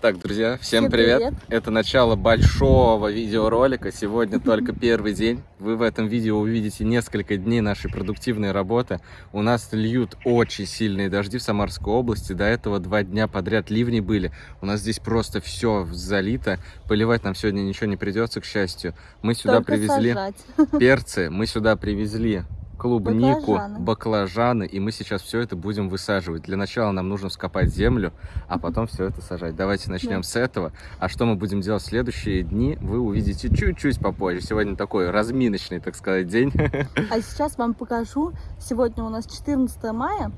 Так, друзья, всем, Всем привет. привет. Это начало большого видеоролика. Сегодня только первый день. Вы в этом видео увидите несколько дней нашей продуктивной работы. У нас льют очень сильные дожди в Самарской области. До этого два дня подряд ливни были. У нас здесь просто все залито. Поливать нам сегодня ничего не придется, к счастью. Мы сюда Только привезли сажать. перцы, мы сюда привезли клубнику, Баклажаны. баклажаны, и мы сейчас все это будем высаживать. Для начала нам нужно вскопать землю, а потом все это сажать. Давайте начнем Да. с этого. А что мы будем делать в следующие дни, вы увидите чуть-чуть попозже. Сегодня такой разминочный, так сказать, день. А сейчас вам покажу. Сегодня у нас 14 мая.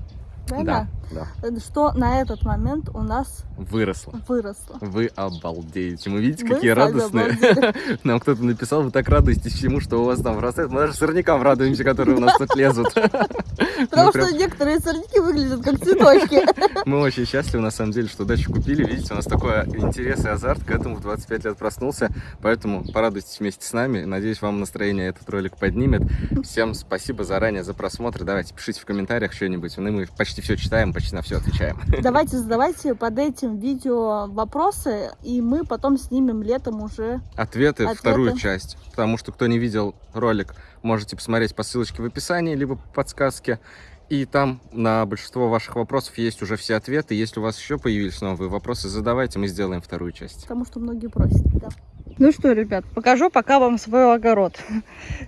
Да, Правильно? да. Что на этот момент у нас Выросло. выросло. Вы обалдеете. Мы видите, Вы какие радостные. обалдели. Нам кто-то написал, вы так радуетесь всему, что у вас там вырастает. Мы даже сорнякам радуемся, которые у нас тут лезут. Потому Мы прям- что некоторые сорняки выглядят как цветочки. Мы очень счастливы, на самом деле, что дачу купили. Видите, у нас такой интерес и азарт к этому в 25 лет проснулся. Поэтому порадуйтесь вместе с нами. Надеюсь, вам настроение этот ролик поднимет. Всем спасибо заранее за просмотр. Давайте, пишите в комментариях что-нибудь. Ну, Мы почти все читаем, почти на все отвечаем. Давайте задавайте под этим видео вопросы, и мы потом снимем летом уже. Ответы, Ответы. вторую часть. Потому что, кто не видел ролик, можете посмотреть по ссылочке в описании, либо по подсказке. И там на большинство ваших вопросов есть уже все ответы. Если у вас еще появились новые вопросы, задавайте, мы сделаем вторую часть. Потому что многие просят. да. Ну что, ребят, покажу пока вам свой огород.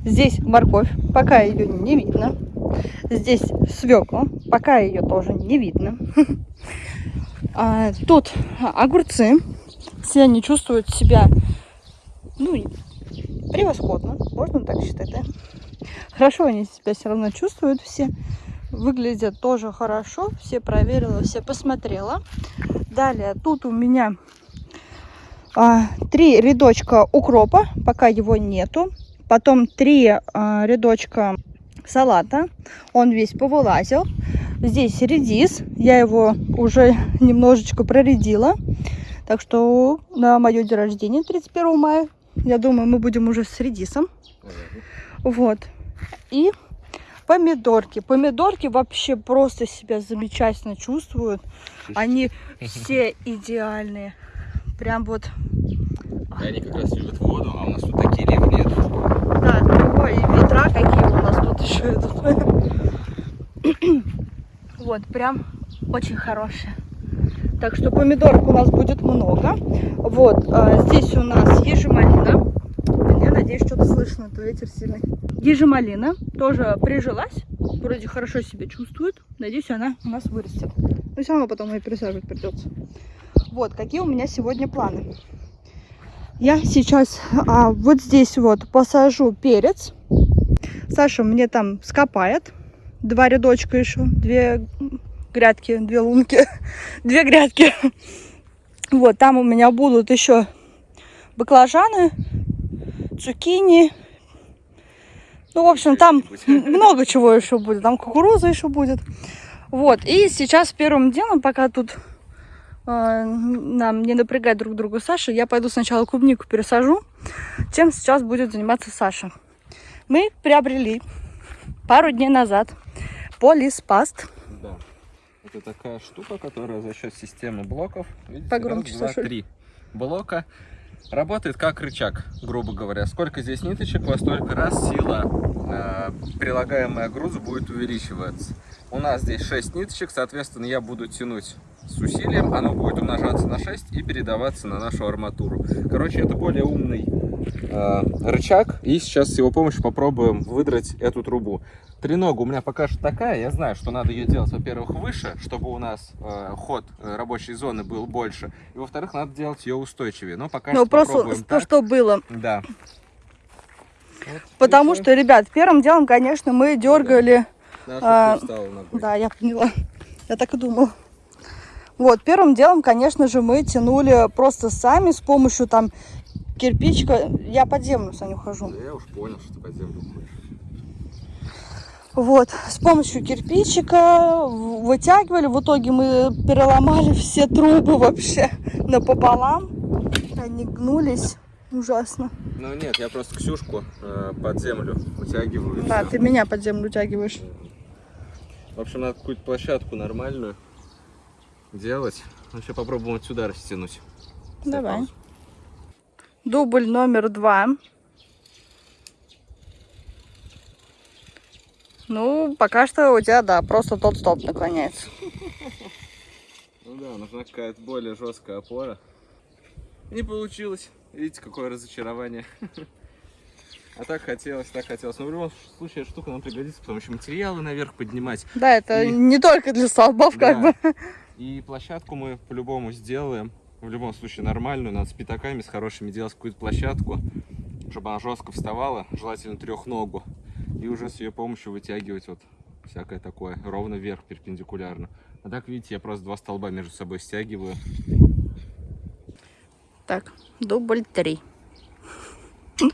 Здесь морковь, пока ее не видно. Здесь свекла, пока ее тоже не видно. А, Тут огурцы. Все они чувствуют себя ну, превосходно, можно так считать, да? Хорошо они себя все равно чувствуют все. Выглядят тоже хорошо. Все проверила, все посмотрела. Далее тут у меня а, три рядочка укропа, пока его нету. Потом три а, рядочка салата, он весь повылазил. Здесь редис, я его уже немножечко проредила. Так что на мое день рождения 31 мая, я думаю, мы будем уже с редисом. Вот. И помидорки. Помидорки вообще просто себя замечательно чувствуют. Они все идеальные. Прям вот И они как раз любят воду, а у нас тут такие ливни идут. Да, ой, ветра какие у нас тут еще идут. Вот, прям очень хорошие. Так что помидорок у нас будет много. Вот, а, здесь у нас ежемалина. Я надеюсь, что-то слышно, то ветер сильный. Ежемалина тоже прижилась. Вроде хорошо себя чувствует. Надеюсь, она у нас вырастет. Но все равно потом ее пересаживать придется. Вот, какие у меня сегодня планы. Я сейчас а, вот здесь вот посажу перец. Саша мне там скопает. Два рядочка еще. Две грядки, две лунки. Две грядки. Вот, там у меня будут еще баклажаны, цукини. Ну, в общем, там много чего еще будет. Там кукуруза еще будет. Вот, и сейчас первым делом, пока тут нам не напрягать друг друга Саша, я пойду сначала клубнику пересажу, чем сейчас будет заниматься Саша. Мы приобрели пару дней назад полиспаст. Да. Это такая штука, которая за счет системы блоков, видите, Погромче, раз, два, Саша. три блока, работает как рычаг, грубо говоря. Сколько здесь ниточек, во столько раз сила, э, прилагаемая к грузу, будет увеличиваться. У нас здесь 6 ниточек, соответственно, я буду тянуть с усилием, оно будет умножаться на 6 и передаваться на нашу арматуру. Короче, это более умный э, рычаг, и сейчас с его помощью попробуем выдрать эту трубу. Тренога у меня пока что такая, я знаю, что надо ее делать, во-первых, выше, чтобы у нас э, ход э, рабочей зоны был больше, и во-вторых, надо делать ее устойчивее. Но пока Ну, что просто попробуем то, так. что было. Да. Вот, Потому и что, ребят, первым делом, конечно, мы дергали. Да, а. Да, я поняла. Я так и думала. Вот, первым делом, конечно же, мы тянули просто сами с помощью там кирпичика. Я под землю, Саня, ухожу. Да я уж понял, что ты под землю уходишь. Вот, с помощью кирпичика вытягивали. В итоге мы переломали все трубы вообще напополам. Они гнулись ужасно. Ну нет, я просто Ксюшку э, под землю вытягиваю. Да, всё. ты меня под землю утягиваешь. В общем, надо какую-то площадку нормальную делать. Сейчас попробуем отсюда растянуть. Давай. паузу. Дубль номер два. Ну, пока что у тебя, да, просто тот стоп наклоняется. Ну да, нужна какая-то более жесткая опора. Не получилось. Видите, какое разочарование. А так хотелось, так хотелось. Но в любом случае штука нам пригодится, потому что материалы наверх поднимать. Да, это И- не только для столбов, как Да. бы. И площадку мы по-любому сделаем. В любом случае нормальную. Надо с пятаками, с хорошими делать какую-то площадку, чтобы она жестко вставала, желательно трехногу. И уже с ее помощью вытягивать вот всякое такое, ровно вверх, перпендикулярно. А так, видите, я просто два столба между собой стягиваю. Так, дубль три.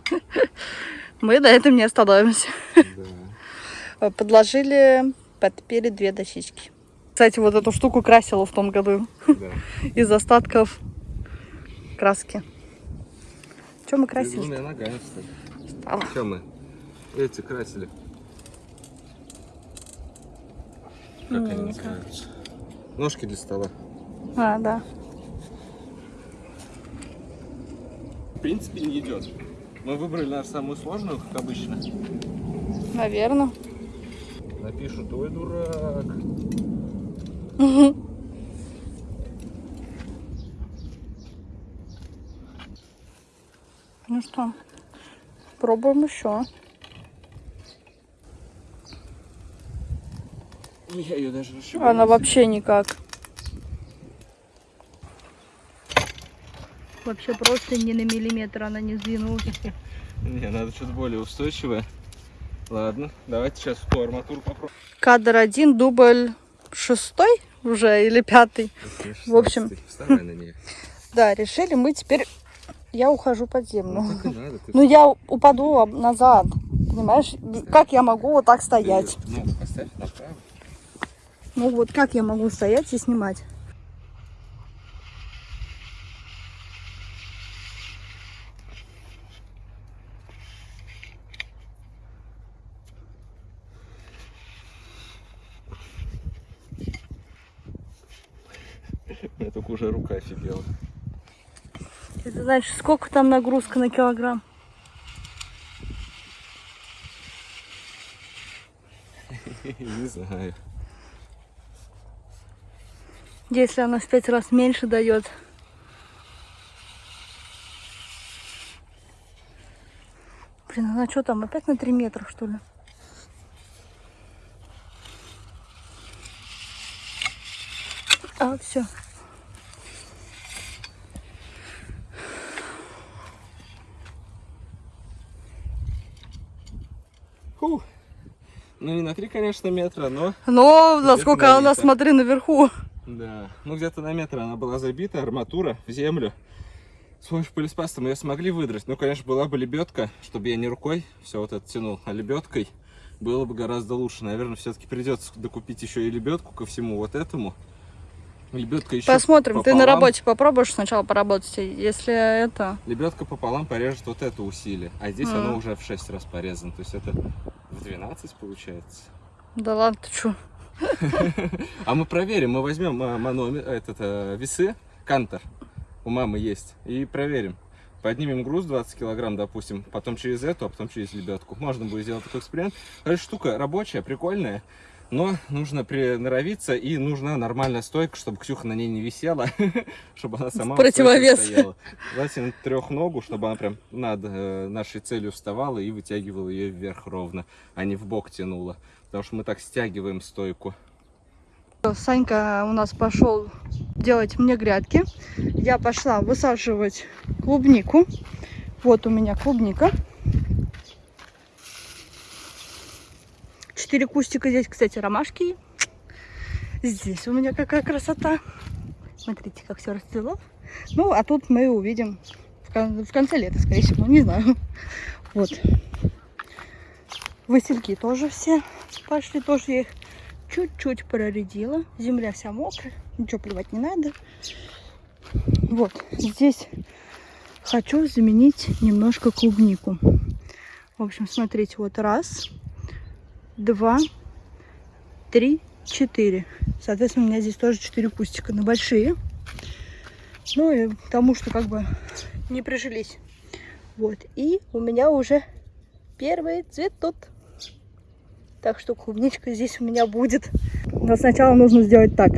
Мы на этом не остановимся. Подложили под перед две дощечки. Кстати, вот эту штуку красила в том году Да. из остатков краски. Что мы красили? ногами, кстати. Стало. Что мы? Эти красили. Как Не, они никак. называются? Ножки для стола. А, да. В принципе, не идет. Мы выбрали нашу самую сложную, как обычно. Наверное. Напишут, ой, дурак. Ну что, пробуем еще. Я ее даже. Она вообще никак. Вообще просто ни на миллиметр она не сдвинулась. Не, надо что-то более устойчивое. Ладно, давайте сейчас ту арматуру попробуем. Кадр один, дубль шестой уже или пятый. В общем. 16-й. Вставай на нее. Да, решили мы теперь... Я ухожу под землю. Ну, надо. Ну, я упаду назад. Понимаешь? Как я могу вот так стоять? направо. Ну, вот как я могу стоять и снимать? Меня только уже рука офигела. Это значит, сколько там нагрузка на килограмм? Не знаю. Если она в пять раз меньше дает. Блин, она что там, опять на 3 метра, что ли? А, все. Фу. Ну не на 3, конечно, метра, но... Но насколько на она, смотри, наверху. Да. Ну где-то на метр она была забита, арматура в землю. С помощью полиспаста мы ее смогли выдрать. Ну, конечно, была бы лебедка, чтобы я не рукой все вот это тянул, а лебедкой было бы гораздо лучше. Наверное, все-таки придется докупить еще и лебедку ко всему вот этому. Лебедка еще Посмотрим. Ты на пополам. работе попробуешь сначала поработать. Если это... Лебедка пополам порежет вот это усилие, а здесь Мгм. оно уже в 6 раз порезано. То есть это 12 получается. Да ладно, ты что? А мы проверим, мы возьмем а, манометр, этот, а, весы, кантор, у мамы есть, и проверим. Поднимем груз 20 килограмм, допустим, потом через эту, а потом через лебедку. Можно будет сделать такой эксперимент. Короче, штука рабочая, прикольная, но нужно приноровиться и нужна нормальная стойка, чтобы Ксюха на ней не висела, чтобы она сама противовес. стояла. Желательно трехногу, чтобы она прям над э, нашей целью вставала и вытягивала ее вверх ровно, а не в бок тянула. Потому что мы так стягиваем стойку. Санька у нас пошел делать мне грядки. Я пошла высаживать клубнику. Вот у меня клубника. Четыре кустика здесь, кстати, ромашки. Здесь у меня какая красота. Смотрите, как все расцвело. Ну, а тут мы увидим в кон- в конце лета, скорее всего, не знаю. Вот. Васильки тоже все пошли, тоже я их чуть-чуть проредила. Земля вся мокрая, ничего плевать не надо. Вот, здесь хочу заменить немножко клубнику. В общем, смотрите, вот раз, два, три, четыре. Соответственно, у меня здесь тоже четыре кустика, но большие. Ну и потому что как бы не прижились. Вот. И у меня уже первый цветут. Так что клубничка здесь у меня будет. Но сначала нужно сделать так.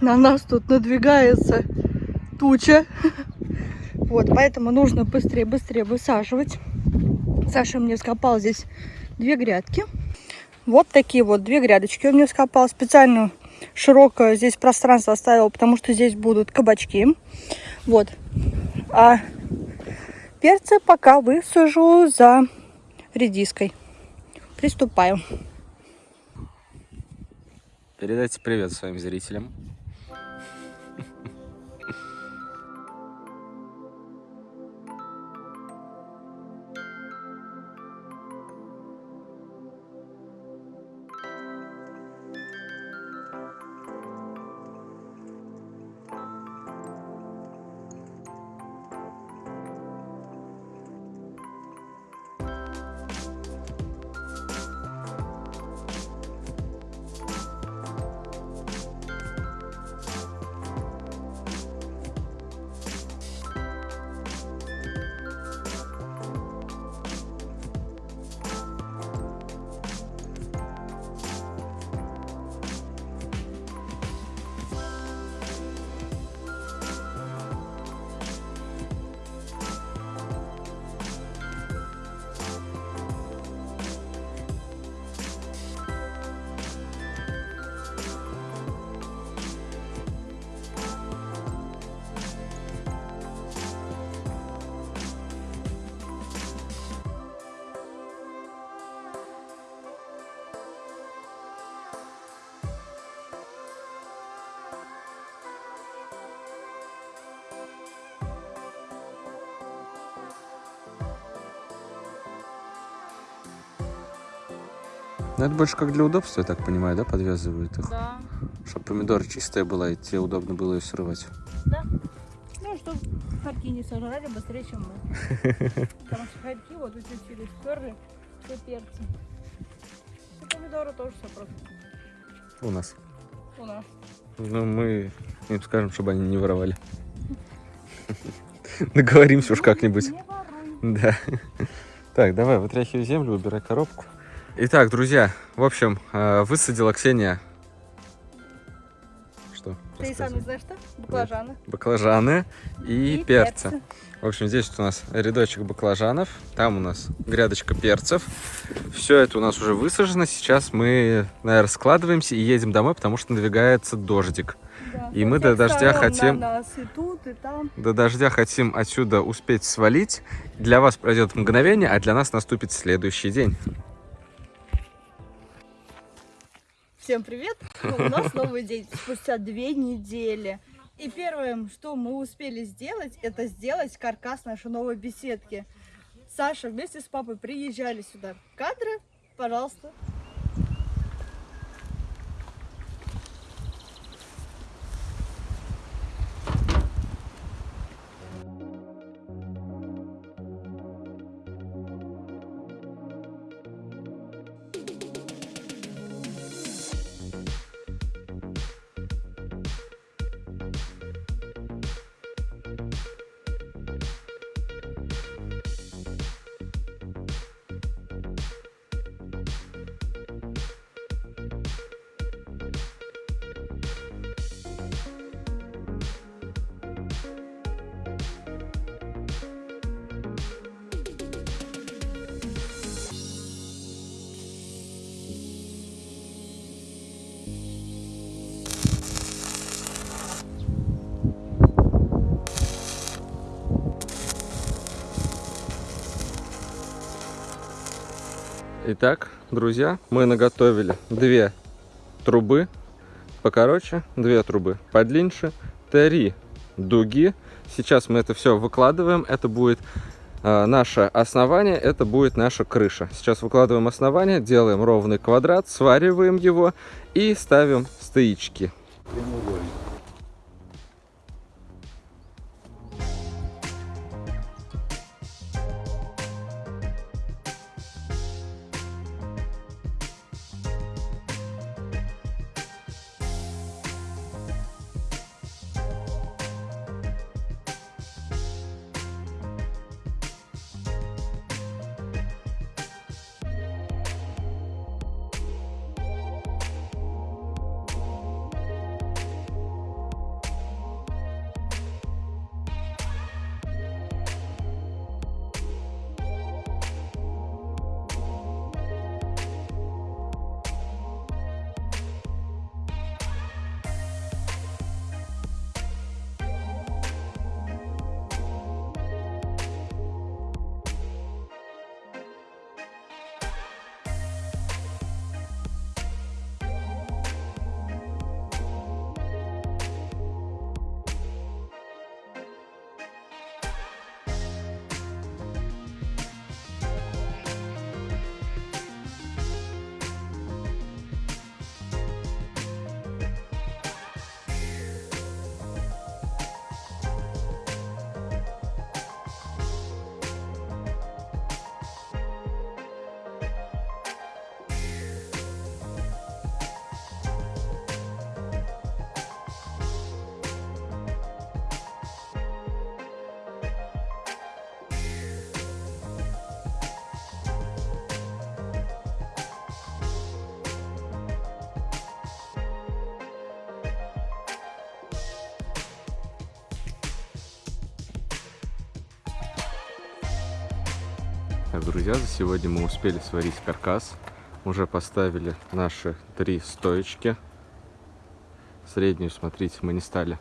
На нас тут надвигается туча. Вот, поэтому нужно быстрее-быстрее высаживать. Саша мне скопал здесь две грядки. Вот такие вот две грядочки он мне скопал. Специально широкое здесь пространство оставил, потому что здесь будут кабачки. Вот. А перцы пока высажу за редиской. Приступаю. Передайте привет своим зрителям. Ну, это больше как для удобства, я так понимаю, да, подвязывают их? Да. Чтобы помидор чистая была, и тебе удобно было ее срывать. Да. Ну, чтобы хорьки не сожрали быстрее, чем мы. Потому что хорьки вот эти через сперли, все перцы. И помидоры тоже все просто У нас. у нас. Ну, мы им скажем, чтобы они не воровали. Договоримся уж как-нибудь. Не воруй. Да. Так, давай, вытряхивай землю, убирай коробку. Итак, друзья, в общем, э, высадила Ксения... Что? Ты и сам не знаешь что? Баклажаны. Баклажаны и, перцы. В общем, здесь вот у нас рядочек баклажанов, там у нас грядочка перцев. Все это у нас уже высажено. Сейчас мы, наверное, складываемся и едем домой, потому что надвигается дождик. Да. И мы до дождя хотим- На нас и тут, и там. До дождя хотим отсюда успеть свалить. Для вас пройдет мгновение, а для нас наступит следующий день. Всем привет! Ну, у нас новый день спустя две недели. И первое, что мы успели сделать, это сделать каркас нашей новой беседки. Саша вместе с папой приезжали сюда. Кадры, пожалуйста. Итак, друзья, мы наготовили две трубы покороче, две трубы подлиннее, три дуги. Сейчас мы это все выкладываем. Это будет э, наше основание, это будет наша крыша. Сейчас выкладываем основание, делаем ровный квадрат, свариваем его и ставим стоички. Так, друзья, за сегодня мы успели сварить каркас. Уже поставили наши три стоечки. Среднюю, смотрите, мы не стали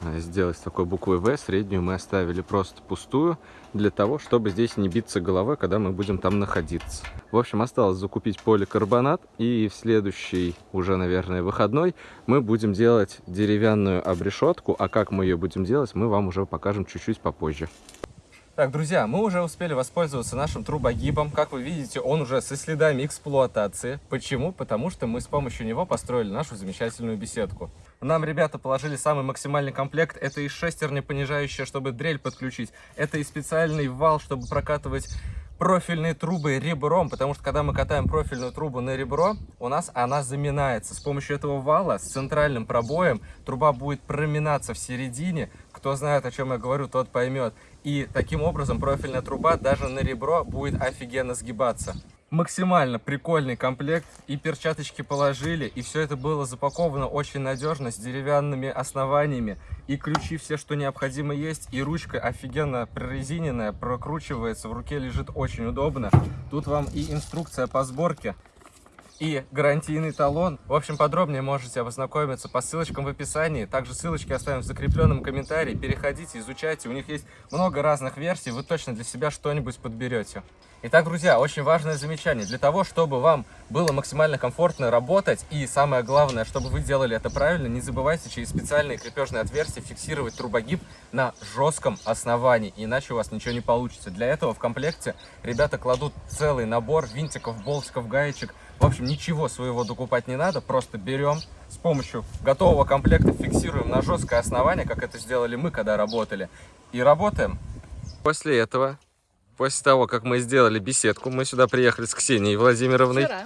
а, сделать такой буквой В. Среднюю мы оставили просто пустую, для того, чтобы здесь не биться головой, когда мы будем там находиться. В общем, осталось закупить поликарбонат, и в следующий, уже, наверное, выходной, мы будем делать деревянную обрешетку, а как мы ее будем делать, мы вам уже покажем чуть-чуть попозже. Так, друзья, мы уже успели воспользоваться нашим трубогибом. Как вы видите, он уже со следами эксплуатации. Почему? Потому что мы с помощью него построили нашу замечательную беседку. Нам ребята положили самый максимальный комплект. Это и шестерня понижающая, чтобы дрель подключить. Это и специальный вал, чтобы прокатывать профильные трубы ребром, потому что когда мы катаем профильную трубу на ребро, у нас она заминается. С помощью этого вала с центральным пробоем труба будет проминаться в середине. Кто знает, о чем я говорю, тот поймет. И таким образом профильная труба даже на ребро будет офигенно сгибаться. Максимально прикольный комплект. И перчаточки положили, и все это было запаковано очень надежно, с деревянными основаниями. И ключи все, что необходимо есть. И ручка офигенно прорезиненная, прокручивается, в руке лежит очень удобно. Тут вам и инструкция по сборке и гарантийный талон. В общем, подробнее можете ознакомиться по ссылочкам в описании. Также ссылочки оставим в закрепленном комментарии. Переходите, изучайте. У них есть много разных версий. Вы точно для себя что-нибудь подберете. Итак, друзья, очень важное замечание. Для того, чтобы вам было максимально комфортно работать и самое главное, чтобы вы делали это правильно, не забывайте через специальные крепежные отверстия фиксировать трубогиб на жестком основании, иначе у вас ничего не получится. Для этого в комплекте ребята кладут целый набор винтиков, болтиков, гаечек. В общем, ничего своего докупать не надо, просто берем с помощью готового комплекта, фиксируем на жесткое основание, как это сделали мы, когда работали, и работаем. После этого После того, как мы сделали беседку, мы сюда приехали с Ксенией Владимировной. Вчера.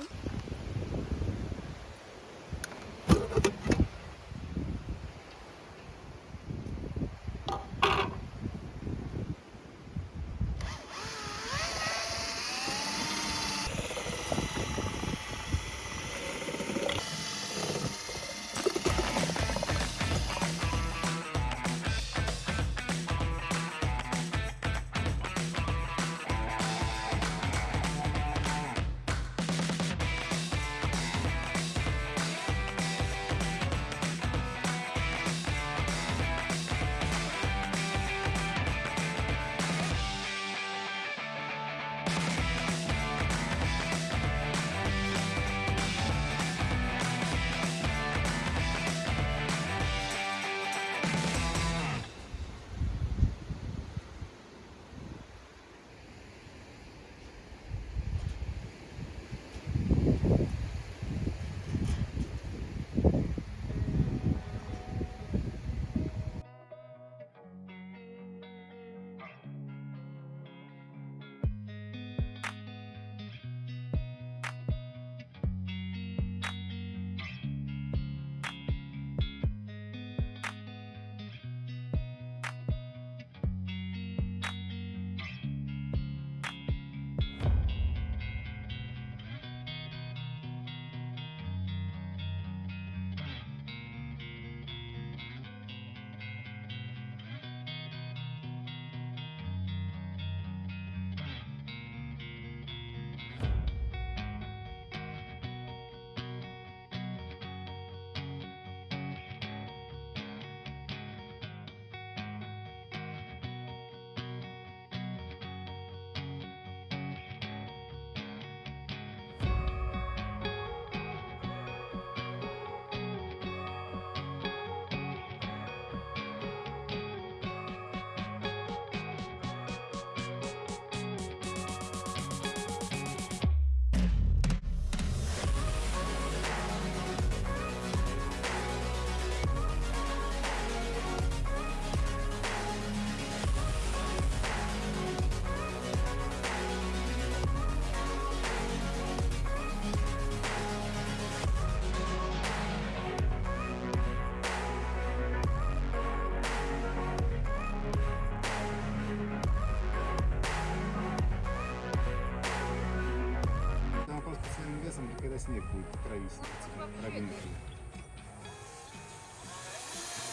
Прогнивший.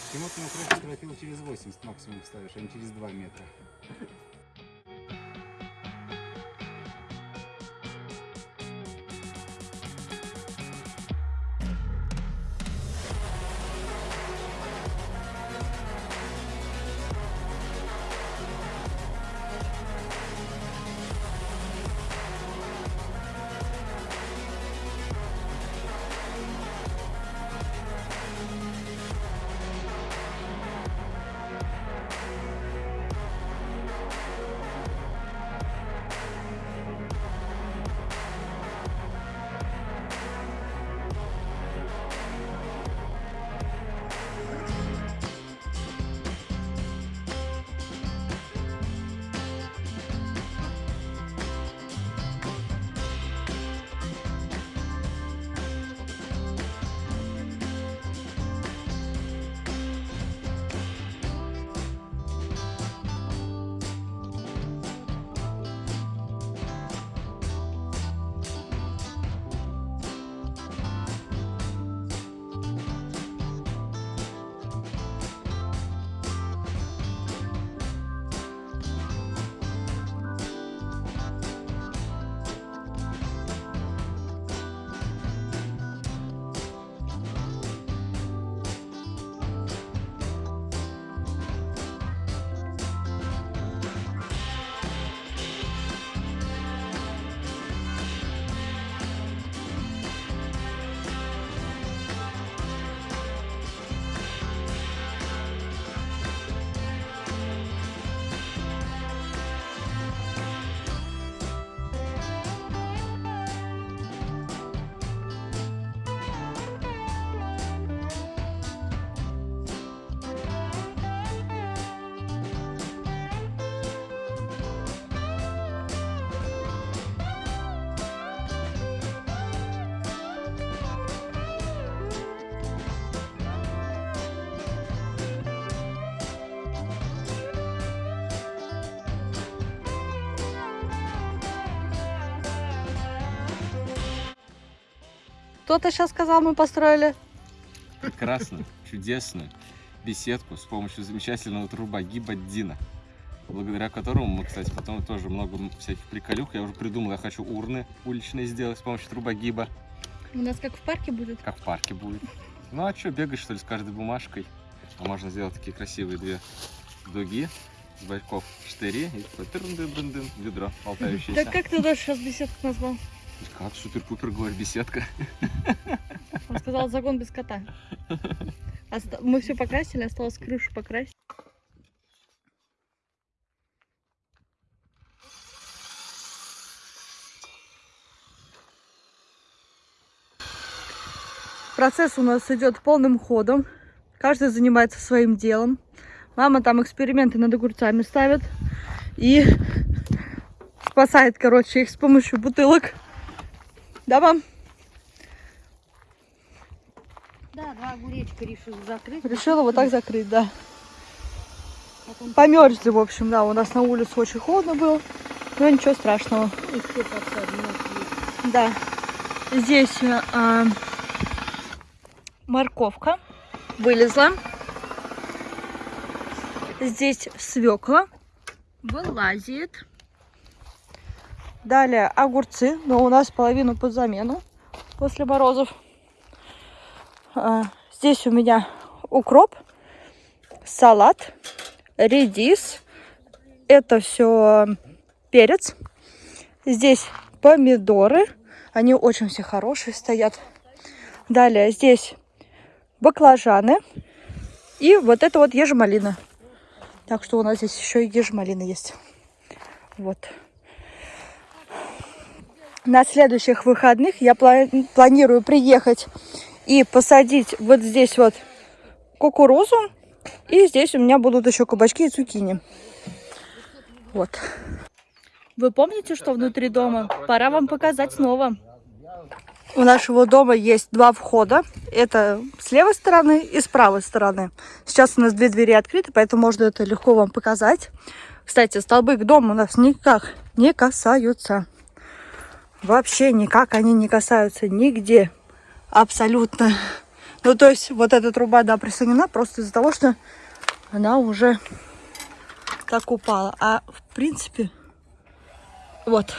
Почему ты крышу через 80 максимум ставишь, а не через 2 метра? Что ты сейчас сказал, мы построили? прекрасную, чудесную беседку с помощью замечательного трубогиба Дина. Благодаря которому мы, кстати, потом тоже много всяких приколюх. Я уже придумал, я хочу урны уличные сделать с помощью трубогиба. У нас как в парке будет. Как в парке будет. Ну а что, бегать что ли с каждой бумажкой? А можно сделать такие красивые две дуги с боков штыри и такой тырн-дын-дын-дын, ведро болтающееся. Так как ты даже сейчас беседку назвал? Как супер-пупер, говорит, беседка. Он сказал загон без кота. Мы все покрасили, осталось крышу покрасить. Процесс у нас идет полным ходом. Каждый занимается своим делом. Мама там эксперименты над огурцами ставит. И спасает, короче, их с помощью бутылок. Да, мам? Да, два огуречка решил закрыть. Решила вот так закрыть, да. Потом Померзли, в общем, да. У нас на улице очень холодно было. Но ничего страшного. еще. Да. Здесь э, а, морковка вылезла. Здесь свекла вылазит. Далее огурцы, но у нас половину под замену после морозов. А, Здесь у меня укроп, салат, редис. Это все перец. Здесь помидоры. Они очень все хорошие стоят. Далее здесь баклажаны. И вот это вот ежемалина. Так что у нас здесь еще и ежемалина есть. Вот. На следующих выходных я пла- планирую приехать и посадить вот здесь вот кукурузу. И здесь у меня будут еще кабачки и цукини. Вот. Вы помните, что внутри дома? Пора вам показать снова. У нашего дома есть два входа. Это с левой стороны и с правой стороны. Сейчас у нас две двери открыты, поэтому можно это легко вам показать. Кстати, столбы к дому у нас никак не касаются. Вообще никак они не касаются нигде. Абсолютно. Ну, то есть, вот эта труба, да, присоединена просто из-за того, что она уже так упала. А, в принципе, вот.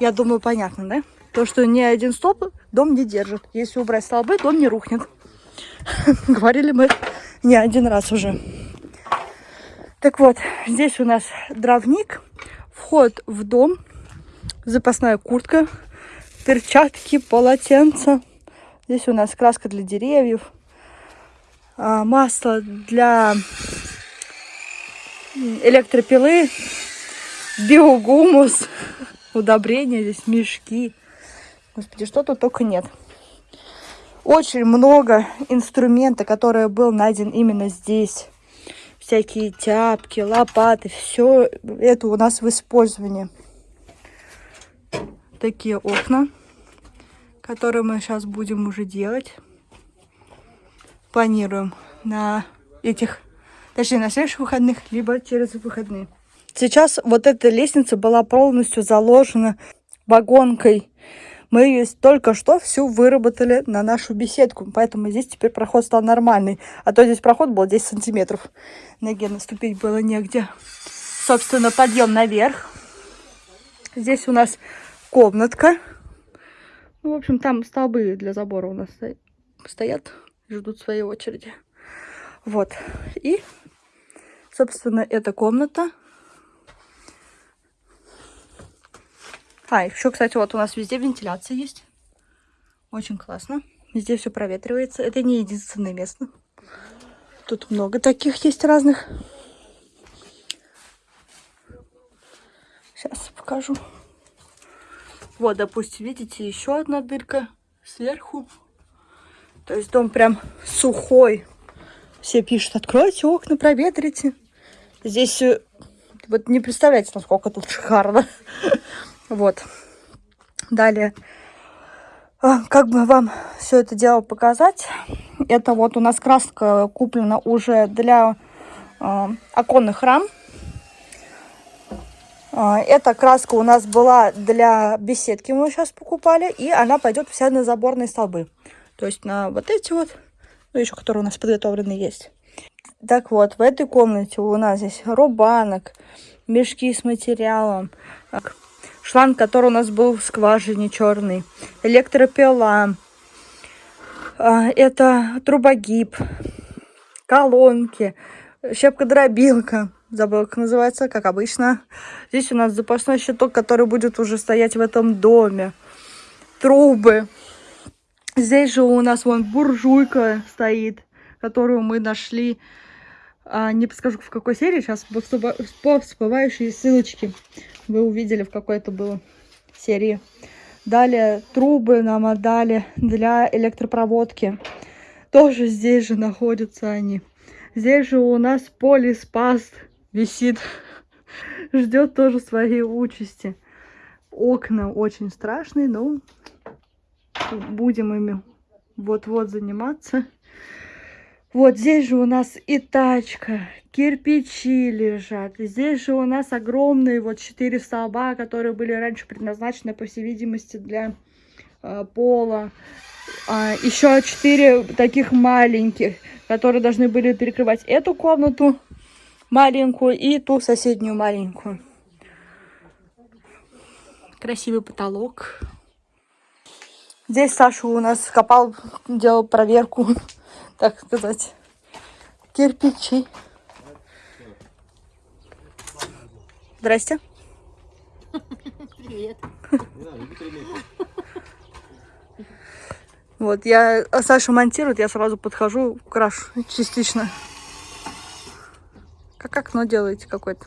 Я думаю, понятно, да? То, что ни один столб дом не держит. Если убрать столбы, дом не рухнет. Говорили мы не один раз уже. Так вот, здесь у нас дровник, вход в дом, запасная куртка, перчатки, полотенца. Здесь у нас краска для деревьев, а, масло для электропилы, биогумус, удобрения, здесь мешки. Господи, что тут только нет. Очень много инструмента, который был найден именно здесь. Всякие тяпки, лопаты, все это у нас в использовании. Такие окна, которые мы сейчас будем уже делать. Планируем на этих, точнее на следующих выходных, либо через выходные. Сейчас вот эта лестница была полностью заложена вагонкой. Мы ее только что всю выработали на нашу беседку, поэтому здесь теперь проход стал нормальный. А то здесь проход был 10 сантиметров. Ноге наступить было негде. Собственно, подъем наверх. Здесь у нас комнатка. Ну, в общем, там столбы для забора у нас сто- стоят, ждут своей очереди. Вот. И, собственно, эта комната. А, еще, кстати, вот у нас везде вентиляция есть. Очень классно. Везде все проветривается. Это не единственное место. Тут много таких есть разных. Сейчас покажу. Вот, допустим, видите, еще одна дырка сверху. То есть дом прям сухой. Все пишут, откройте окна, проветрите. Здесь э, вот не представляете, насколько тут шикарно. Вот. Далее. а, Как бы вам все это дело показать? Это вот у нас краска куплена уже для а, оконных рам. А, Эта краска у нас была для беседки, мы сейчас покупали, и она пойдет вся на заборные столбы. То есть на вот эти вот, ну еще которые у нас подготовлены есть. Так вот, в этой комнате у нас здесь рубанок, мешки с материалом, шланг, который у нас был в скважине черный, электропила, а, это трубогиб, колонки, щепка-дробилка, забыла, как называется, как обычно. Здесь у нас запасной щиток, который будет уже стоять в этом доме. Трубы. Здесь же у нас вон буржуйка стоит, которую мы нашли. А, не подскажу, в какой серии. Сейчас по всплывающие ссылочки вы увидели, в какой это было серии. Далее трубы нам отдали для электропроводки. Тоже здесь же находятся они. Здесь же у нас полиспас висит. Ждет тоже своей участи. Окна очень страшные, но будем ими вот-вот заниматься. Вот здесь же у нас и тачка, кирпичи лежат. Здесь же у нас огромные вот четыре столба, которые были раньше предназначены, по всей видимости, для э, пола. А, еще четыре таких маленьких, которые должны были перекрывать эту комнату маленькую и ту соседнюю маленькую. Красивый потолок. Здесь Саша у нас копал, делал проверку, так сказать, кирпичи. Здрасте. Привет. Вот, я Саша монтирует, я сразу подхожу, крашу частично. Как окно делаете какое-то?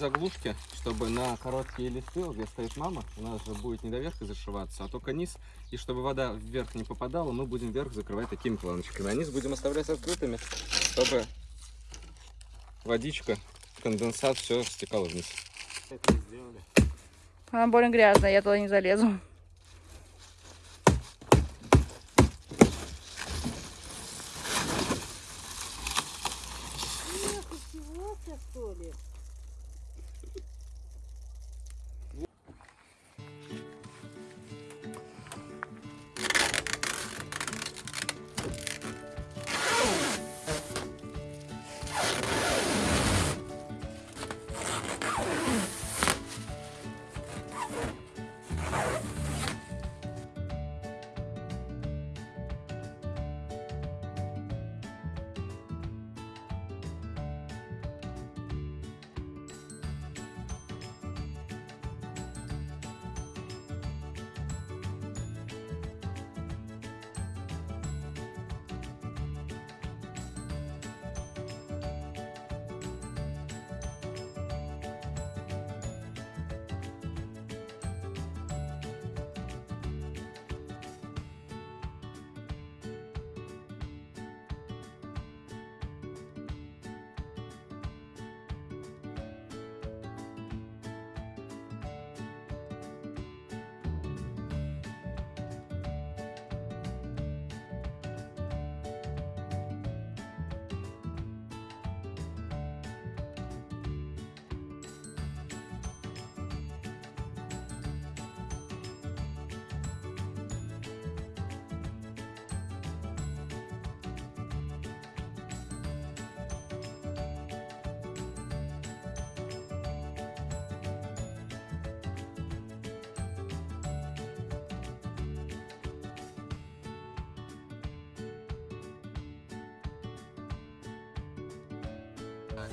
Заглушки, чтобы на короткие листы, где стоит мама, у нас же будет не доверху зашиваться, а только низ. И чтобы вода вверх не попадала, мы будем вверх закрывать такими планочками. А низ будем оставлять открытыми, чтобы водичка, конденсат, все стекало вниз. Это сделали. Она больно грязная, я туда не залезу.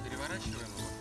Переворачиваем его.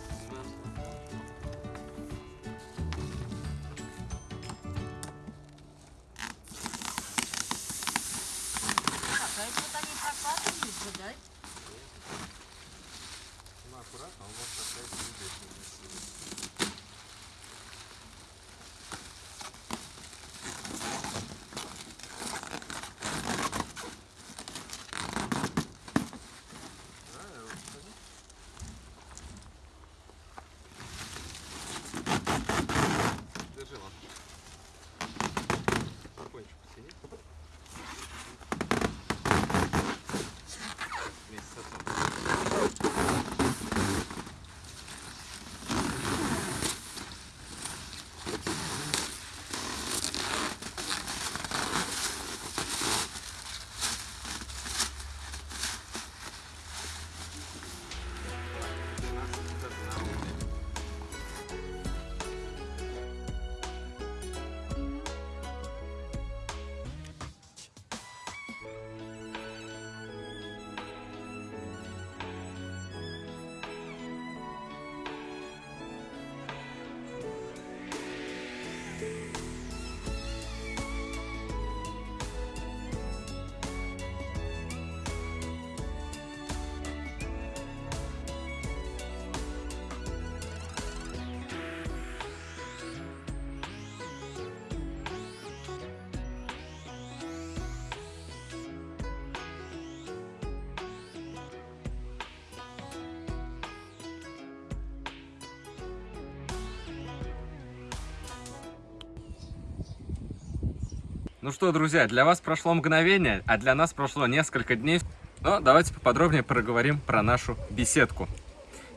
Ну что, друзья, для вас прошло мгновение, а для нас прошло несколько дней. Но давайте поподробнее проговорим про нашу беседку.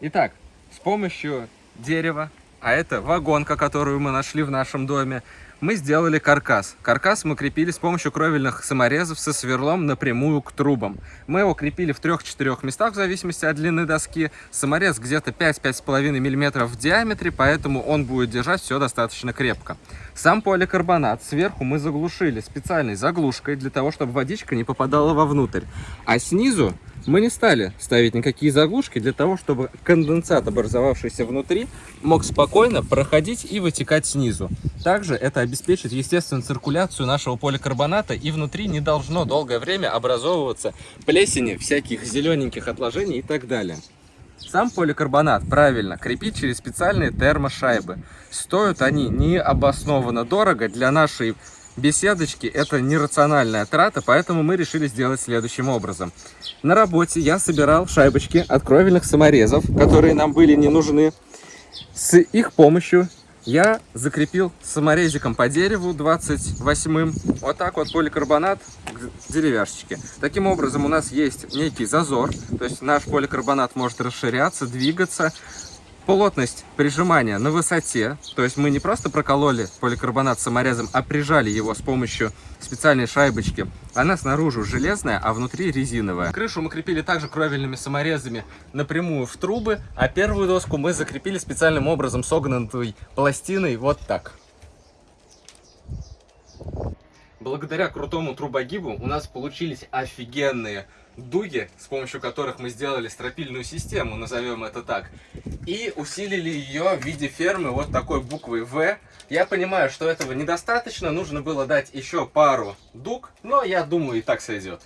Итак, с помощью дерева, а это вагонка, которую мы нашли в нашем доме, мы сделали каркас. Каркас мы крепили с помощью кровельных саморезов со сверлом напрямую к трубам. Мы его крепили в трех-четырех местах в зависимости от длины доски. Саморез где-то 5-5,5 мм в диаметре, поэтому он будет держать все достаточно крепко. Сам поликарбонат сверху мы заглушили специальной заглушкой для того, чтобы водичка не попадала вовнутрь. А снизу мы не стали ставить никакие заглушки для того, чтобы конденсат, образовавшийся внутри, мог спокойно проходить и вытекать снизу. Также это обеспечит естественную циркуляцию нашего поликарбоната и внутри не должно долгое время образовываться плесени, всяких зелененьких отложений и так далее. Сам поликарбонат правильно крепить через специальные термошайбы. Стоят они необоснованно дорого для нашей беседочки. Это нерациональная трата, поэтому мы решили сделать следующим образом. На работе я собирал шайбочки от кровельных саморезов, которые нам были не нужны. С их помощью я закрепил саморезиком по дереву 28-м вот так вот поликарбонат к деревяшечке. Таким образом у нас есть некий зазор, то есть наш поликарбонат может расширяться, двигаться. Плотность прижимания на высоте, то есть мы не просто прокололи поликарбонат саморезом, а прижали его с помощью специальной шайбочки. Она снаружи железная, а внутри резиновая. Крышу мы крепили также кровельными саморезами напрямую в трубы, а первую доску мы закрепили специальным образом согнутой пластиной вот так. Благодаря крутому трубогибу у нас получились офигенные дуги, с помощью которых мы сделали стропильную систему, назовем это так, и усилили ее в виде фермы вот такой буквой В. Я понимаю, что этого недостаточно, нужно было дать еще пару дуг, но я думаю и так сойдет.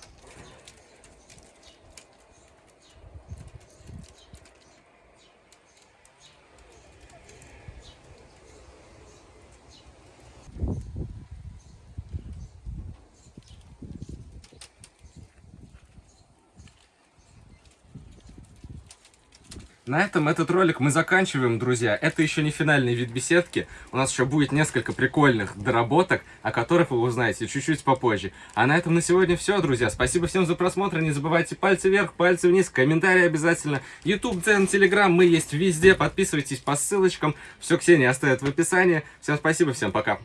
На этом этот ролик мы заканчиваем, друзья. Это еще не финальный вид беседки. У нас еще будет несколько прикольных доработок, о которых вы узнаете чуть-чуть попозже. А на этом на сегодня все, друзья. Спасибо всем за просмотр. Не забывайте пальцы вверх, пальцы вниз, комментарии обязательно. YouTube, Дзен, Telegram, мы есть везде. Подписывайтесь по ссылочкам. Все Ксения оставит в описании. Всем спасибо, всем пока.